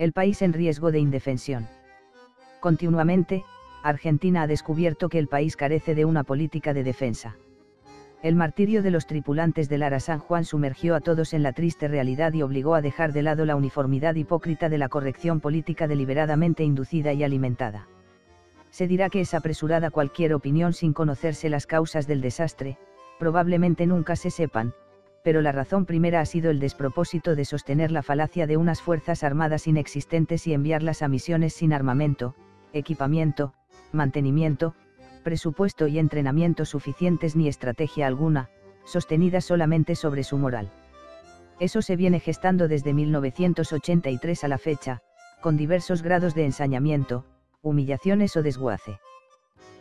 El país en riesgo de indefensión. Continuamente, Argentina ha descubierto que el país carece de una política de defensa. El martirio de los tripulantes del Ara San Juan sumergió a todos en la triste realidad y obligó a dejar de lado la uniformidad hipócrita de la corrección política deliberadamente inducida y alimentada. Se dirá que es apresurada cualquier opinión sin conocerse las causas del desastre, probablemente nunca se sepan, pero la razón primera ha sido el despropósito de sostener la falacia de unas fuerzas armadas inexistentes y enviarlas a misiones sin armamento, equipamiento, mantenimiento, presupuesto y entrenamiento suficientes ni estrategia alguna, sostenida solamente sobre su moral. Eso se viene gestando desde 1983 a la fecha, con diversos grados de ensañamiento, humillaciones o desguace.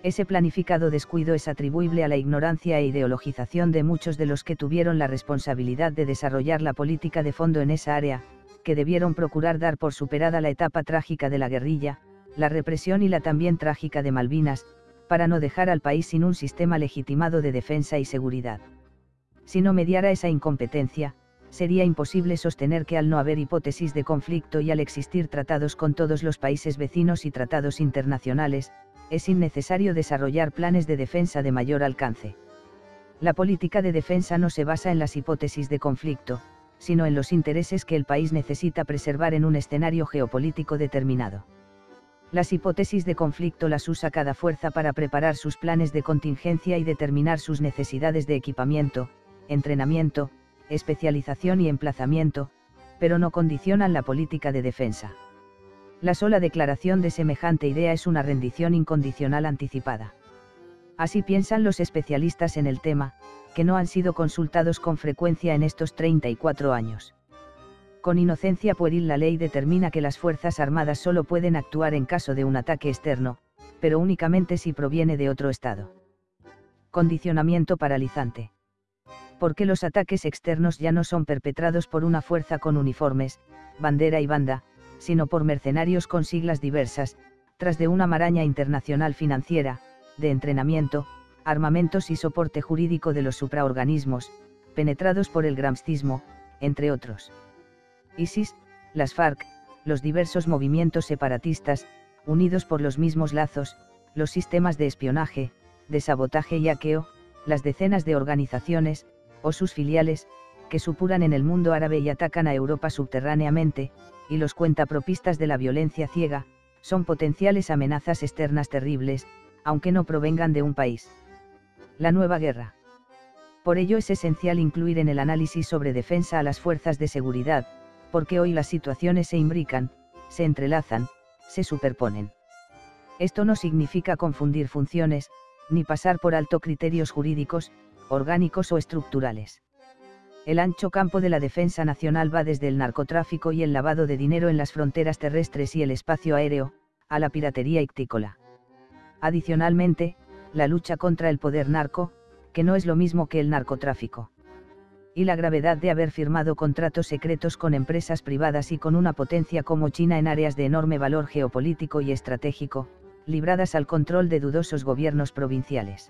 Ese planificado descuido es atribuible a la ignorancia e ideologización de muchos de los que tuvieron la responsabilidad de desarrollar la política de fondo en esa área, que debieron procurar dar por superada la etapa trágica de la guerrilla, la represión y la también trágica de Malvinas, para no dejar al país sin un sistema legitimado de defensa y seguridad. Si no mediara esa incompetencia, sería imposible sostener que al no haber hipótesis de conflicto y al existir tratados con todos los países vecinos y tratados internacionales, es innecesario desarrollar planes de defensa de mayor alcance. La política de defensa no se basa en las hipótesis de conflicto, sino en los intereses que el país necesita preservar en un escenario geopolítico determinado. Las hipótesis de conflicto las usa cada fuerza para preparar sus planes de contingencia y determinar sus necesidades de equipamiento, entrenamiento, especialización y emplazamiento, pero no condicionan la política de defensa. La sola declaración de semejante idea es una rendición incondicional anticipada. Así piensan los especialistas en el tema, que no han sido consultados con frecuencia en estos 34 años. Con inocencia pueril la ley determina que las Fuerzas Armadas solo pueden actuar en caso de un ataque externo, pero únicamente si proviene de otro Estado. Condicionamiento paralizante. Porque los ataques externos ya no son perpetrados por una fuerza con uniformes, bandera y banda, sino por mercenarios con siglas diversas, tras de una maraña internacional financiera, de entrenamiento, armamentos y soporte jurídico de los supraorganismos, penetrados por el gramscismo, entre otros. ISIS, las FARC, los diversos movimientos separatistas, unidos por los mismos lazos, los sistemas de espionaje, de sabotaje y hackeo, las decenas de organizaciones, o sus filiales, que supuran en el mundo árabe y atacan a Europa subterráneamente, y los cuentapropistas de la violencia ciega, son potenciales amenazas externas terribles, aunque no provengan de un país. La nueva guerra. Por ello es esencial incluir en el análisis sobre defensa a las fuerzas de seguridad, porque hoy las situaciones se imbrican, se entrelazan, se superponen. Esto no significa confundir funciones, ni pasar por alto criterios jurídicos, orgánicos o estructurales. El ancho campo de la defensa nacional va desde el narcotráfico y el lavado de dinero en las fronteras terrestres y el espacio aéreo, a la piratería ictícola. Adicionalmente, la lucha contra el poder narco, que no es lo mismo que el narcotráfico y la gravedad de haber firmado contratos secretos con empresas privadas y con una potencia como China en áreas de enorme valor geopolítico y estratégico, libradas al control de dudosos gobiernos provinciales.